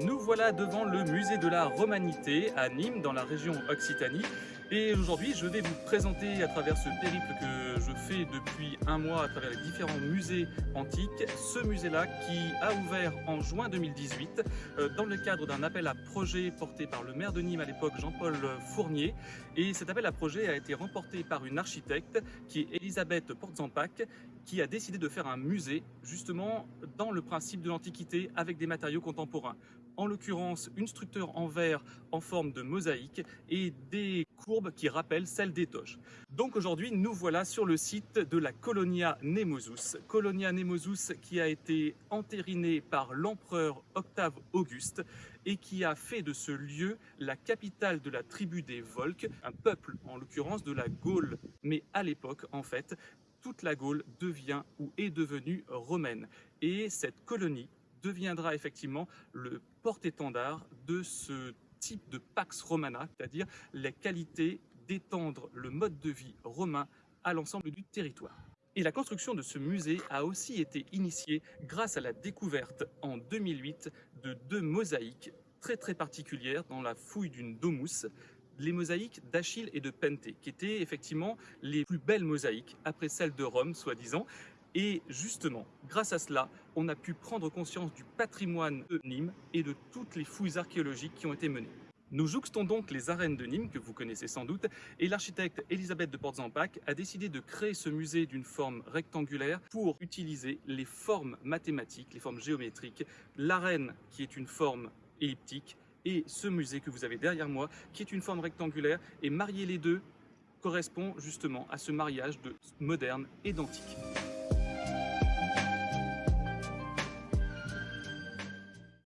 Nous voilà devant le musée de la Romanité à Nîmes, dans la région Occitanie. Et aujourd'hui, je vais vous présenter à travers ce périple que je fais depuis un mois à travers les différents musées antiques, ce musée-là qui a ouvert en juin 2018 euh, dans le cadre d'un appel à projet porté par le maire de Nîmes à l'époque, Jean-Paul Fournier. Et cet appel à projet a été remporté par une architecte qui est Elisabeth Portzampac, qui a décidé de faire un musée justement dans le principe de l'Antiquité avec des matériaux contemporains en l'occurrence une structure en verre en forme de mosaïque et des courbes qui rappellent celles des toches. Donc aujourd'hui, nous voilà sur le site de la Colonia Nemosus. Colonia Nemosus qui a été entérinée par l'empereur Octave Auguste et qui a fait de ce lieu la capitale de la tribu des Volques, un peuple en l'occurrence de la Gaule. Mais à l'époque, en fait, toute la Gaule devient ou est devenue romaine. Et cette colonie deviendra effectivement le porte-étendard de ce type de Pax Romana, c'est-à-dire les qualités d'étendre le mode de vie romain à l'ensemble du territoire. Et la construction de ce musée a aussi été initiée grâce à la découverte en 2008 de deux mosaïques très très particulières dans la fouille d'une domus, les mosaïques d'Achille et de Penté, qui étaient effectivement les plus belles mosaïques après celles de Rome, soi-disant, et justement, grâce à cela, on a pu prendre conscience du patrimoine de Nîmes et de toutes les fouilles archéologiques qui ont été menées. Nous jouxtons donc les arènes de Nîmes, que vous connaissez sans doute, et l'architecte Elisabeth de Portzampac a décidé de créer ce musée d'une forme rectangulaire pour utiliser les formes mathématiques, les formes géométriques, l'arène qui est une forme elliptique, et ce musée que vous avez derrière moi, qui est une forme rectangulaire, et marier les deux correspond justement à ce mariage de moderne et d'antique.